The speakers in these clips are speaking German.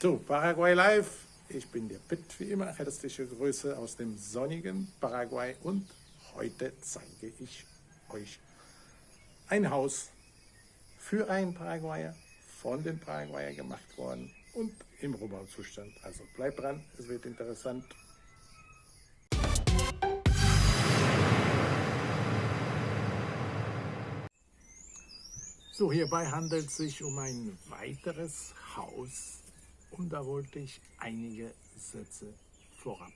So, Paraguay Live. Ich bin der Pitt, wie immer. Herzliche Grüße aus dem sonnigen Paraguay und heute zeige ich euch ein Haus für einen Paraguayer, von den Paraguayer gemacht worden und im Rohbauzustand. Also bleibt dran, es wird interessant. So, hierbei handelt es sich um ein weiteres Haus und da wollte ich einige Sätze vorab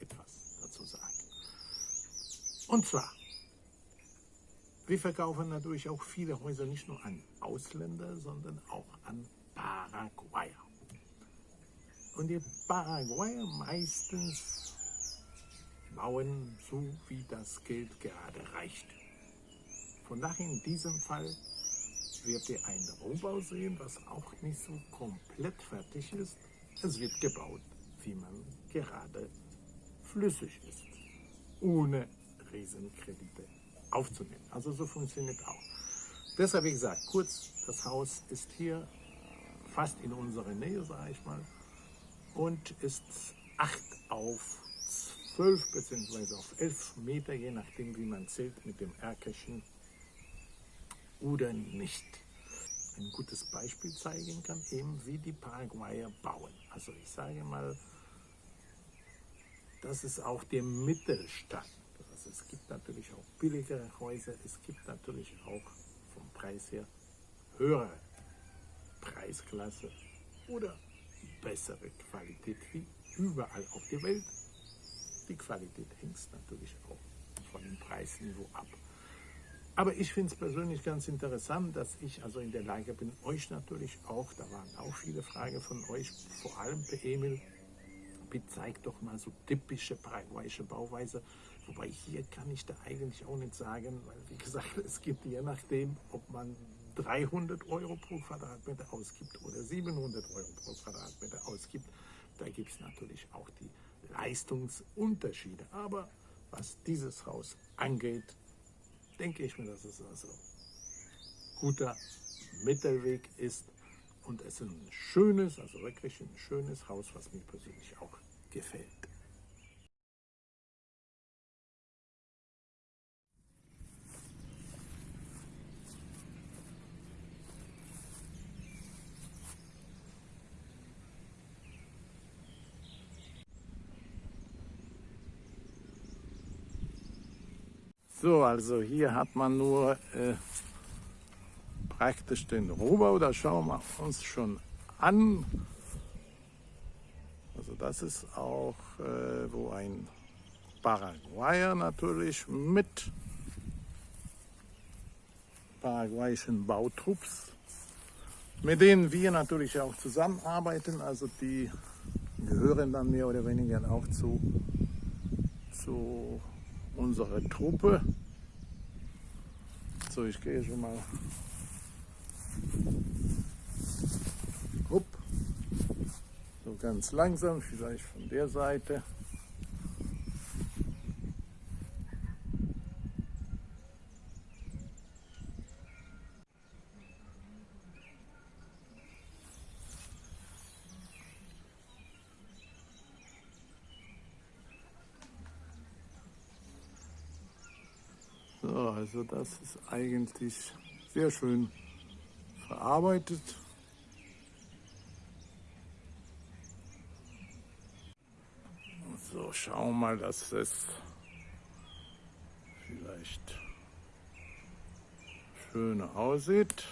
etwas dazu sagen. Und zwar, wir verkaufen natürlich auch viele Häuser nicht nur an Ausländer, sondern auch an Paraguayer. Und die Paraguayer meistens bauen so, wie das Geld gerade reicht. Von daher in diesem Fall wird ihr einen Rohbau sehen, was auch nicht so komplett fertig ist. Es wird gebaut, wie man gerade flüssig ist, ohne Riesenkredite aufzunehmen. Also so funktioniert auch. Deshalb, wie gesagt, kurz, das Haus ist hier fast in unserer Nähe, sage ich mal, und ist 8 auf 12 bzw. auf 11 Meter, je nachdem wie man zählt mit dem Erkerchen oder nicht. Ein gutes Beispiel zeigen kann, eben wie die Paraguayer bauen. Also ich sage mal, das ist auch der Mittelstand. Also es gibt natürlich auch billigere Häuser, es gibt natürlich auch vom Preis her höhere Preisklasse oder bessere Qualität wie überall auf der Welt. Die Qualität hängt natürlich auch von dem Preisniveau ab. Aber ich finde es persönlich ganz interessant, dass ich also in der Lage bin, euch natürlich auch, da waren auch viele Fragen von euch, vor allem per Emil, bitte zeigt doch mal so typische paraguayische Bauweise. Wobei hier kann ich da eigentlich auch nicht sagen, weil wie gesagt, es gibt je nachdem, ob man 300 Euro pro Quadratmeter ausgibt oder 700 Euro pro Quadratmeter ausgibt, da gibt es natürlich auch die Leistungsunterschiede. Aber was dieses Haus angeht, denke ich mir, dass es also guter Mittelweg ist und es ist ein schönes, also wirklich ein schönes Haus, was mir persönlich auch gefällt. So, also hier hat man nur äh, praktisch den Rohbau, da schauen wir uns schon an. Also das ist auch, äh, wo ein Paraguayer natürlich mit paraguayischen Bautrupps, mit denen wir natürlich auch zusammenarbeiten, also die gehören dann mehr oder weniger auch zu, zu unsere Truppe. So, ich gehe schon mal. Upp. So ganz langsam, vielleicht von der Seite. So, also das ist eigentlich sehr schön verarbeitet. So, schauen wir mal, dass es vielleicht schön aussieht.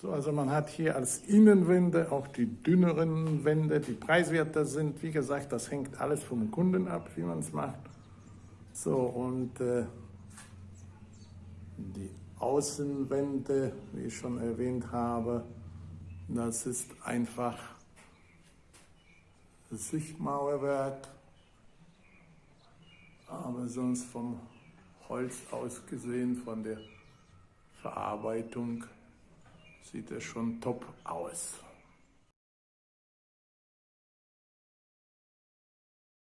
So, also man hat hier als Innenwände auch die dünneren Wände, die preiswerter sind. Wie gesagt, das hängt alles vom Kunden ab, wie man es macht. So, und äh, die Außenwände, wie ich schon erwähnt habe, das ist einfach Sichtmauerwerk, aber sonst vom Holz aus gesehen, von der Verarbeitung sieht er schon top aus.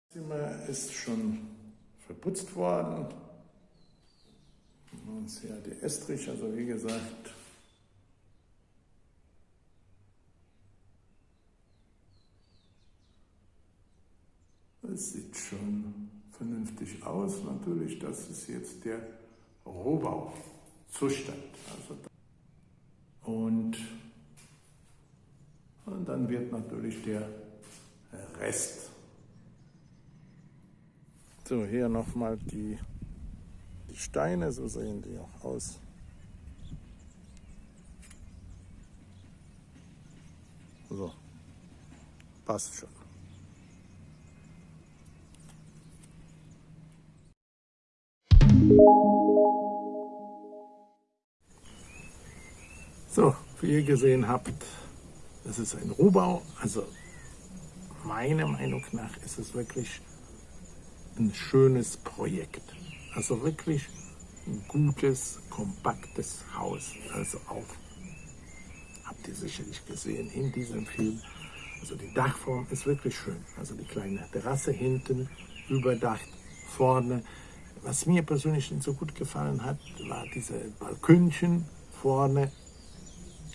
Das Zimmer ist schon verputzt worden. Und hier der Estrich, also wie gesagt, es sieht schon vernünftig aus. Natürlich, das ist jetzt der Rohbauzustand. Also und, wird natürlich der Rest. So, hier nochmal die, die Steine, so sehen die auch aus. So, passt schon. So, wie ihr gesehen habt, das ist ein Rohbau. Also meiner Meinung nach ist es wirklich ein schönes Projekt. Also wirklich ein gutes, kompaktes Haus. Also auch, habt ihr sicherlich gesehen in diesem Film. Also die Dachform ist wirklich schön. Also die kleine Terrasse hinten, überdacht, vorne. Was mir persönlich nicht so gut gefallen hat, war diese Balkönchen vorne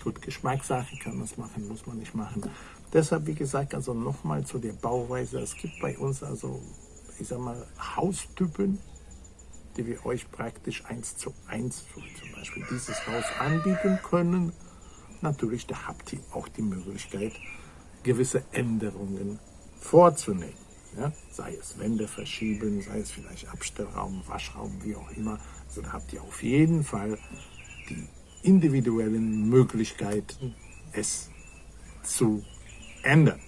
Gut, Geschmackssache kann man es machen, muss man nicht machen. Deshalb, wie gesagt, also nochmal zu der Bauweise. Es gibt bei uns also, ich sag mal, Haustypen, die wir euch praktisch eins zu eins, zum Beispiel dieses Haus anbieten können. Natürlich, da habt ihr auch die Möglichkeit, gewisse Änderungen vorzunehmen. Ja? Sei es Wände verschieben, sei es vielleicht Abstellraum, Waschraum, wie auch immer. Also da habt ihr auf jeden Fall individuellen Möglichkeiten, es zu ändern.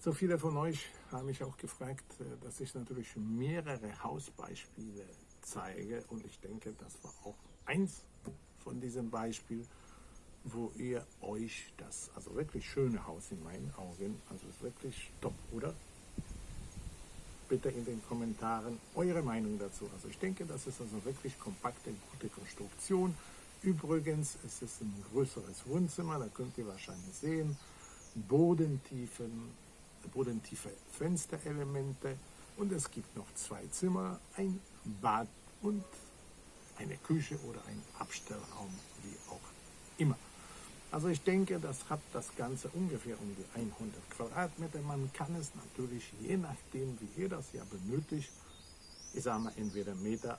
So viele von euch haben mich auch gefragt, äh, dass ich natürlich mehrere Hausbeispiele zeige und ich denke, das war auch eins von diesen Beispielen, wo ihr euch das, also wirklich schöne Haus in meinen Augen, also wirklich top? Bitte in den Kommentaren eure Meinung dazu. Also ich denke, das ist also wirklich kompakte, gute Konstruktion. Übrigens, es ist ein größeres Wohnzimmer, da könnt ihr wahrscheinlich sehen, bodentiefen, bodentiefe Fensterelemente und es gibt noch zwei Zimmer, ein Bad und eine Küche oder ein Abstellraum, wie auch immer. Also ich denke, das hat das Ganze ungefähr um die 100 Quadratmeter. Man kann es natürlich, je nachdem, wie ihr das ja benötigt, ich sage mal entweder Meter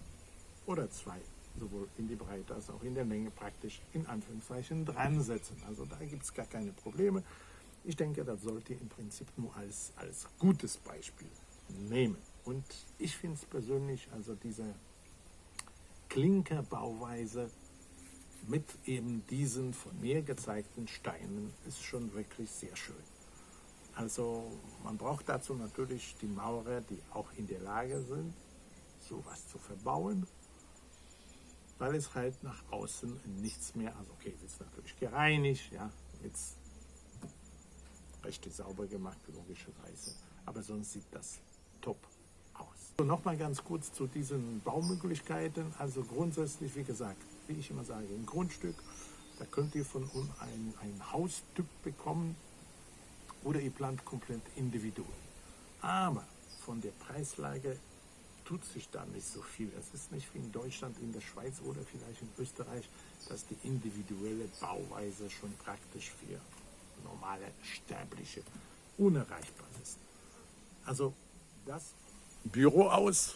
oder zwei, sowohl in die Breite als auch in der Länge praktisch in Anführungszeichen dran setzen. Also da gibt es gar keine Probleme. Ich denke, das sollte ihr im Prinzip nur als, als gutes Beispiel nehmen. Und ich finde es persönlich, also diese Klinkerbauweise, mit eben diesen von mir gezeigten Steinen ist schon wirklich sehr schön. Also man braucht dazu natürlich die Maurer, die auch in der Lage sind, sowas zu verbauen, weil es halt nach außen nichts mehr, also okay, es ist natürlich gereinigt, ja, jetzt recht sauber gemacht, logischerweise, aber sonst sieht das top aus. So, Nochmal ganz kurz zu diesen Baumöglichkeiten, also grundsätzlich, wie gesagt, wie ich immer sage, ein Grundstück. Da könnt ihr von uns ein, ein Haustyp bekommen oder ihr plant komplett individuell. Aber von der Preislage tut sich da nicht so viel. Es ist nicht wie in Deutschland, in der Schweiz oder vielleicht in Österreich, dass die individuelle Bauweise schon praktisch für normale Sterbliche unerreichbar ist. Also das Büro aus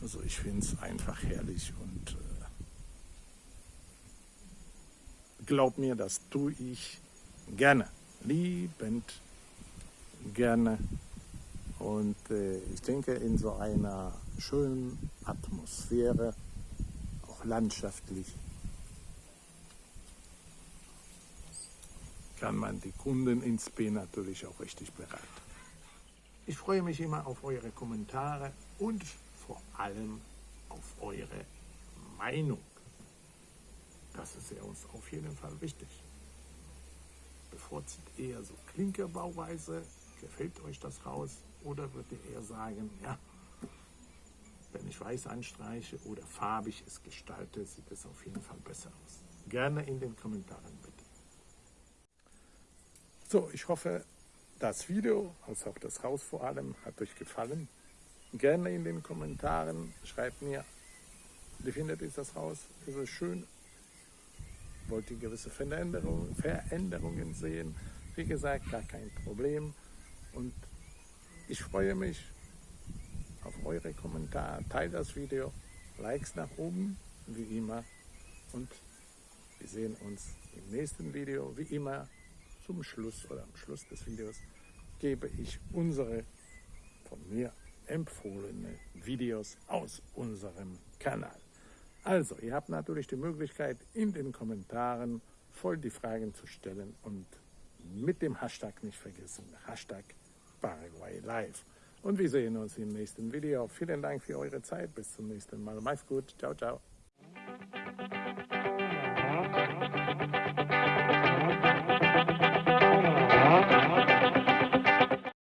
also ich finde es einfach herrlich und äh, glaub mir, das tue ich gerne, liebend gerne. Und äh, ich denke, in so einer schönen Atmosphäre, auch landschaftlich, kann man die Kunden ins B natürlich auch richtig beraten. Ich freue mich immer auf eure Kommentare und vor allem auf eure Meinung. Das ist ja uns auf jeden Fall wichtig. Bevorzugt eher so Klinkerbauweise? Gefällt euch das Haus? Oder würdet ihr eher sagen, ja, wenn ich weiß anstreiche oder farbig es gestalte, sieht es auf jeden Fall besser aus. Gerne in den Kommentaren bitte. So, ich hoffe, das Video, als auch das Haus vor allem, hat euch gefallen. Gerne in den Kommentaren schreibt mir, wie findet ihr das Haus? Ist es schön? Wollt ihr gewisse Veränderungen, Veränderungen sehen? Wie gesagt, gar kein Problem. Und ich freue mich auf eure Kommentare. Teilt das Video, Likes nach oben, wie immer. Und wir sehen uns im nächsten Video, wie immer zum Schluss oder am Schluss des Videos gebe ich unsere von mir empfohlene Videos aus unserem Kanal. Also, ihr habt natürlich die Möglichkeit, in den Kommentaren voll die Fragen zu stellen und mit dem Hashtag nicht vergessen, Hashtag Paraguay Live. Und wir sehen uns im nächsten Video. Vielen Dank für eure Zeit. Bis zum nächsten Mal. Macht's gut. Ciao, ciao.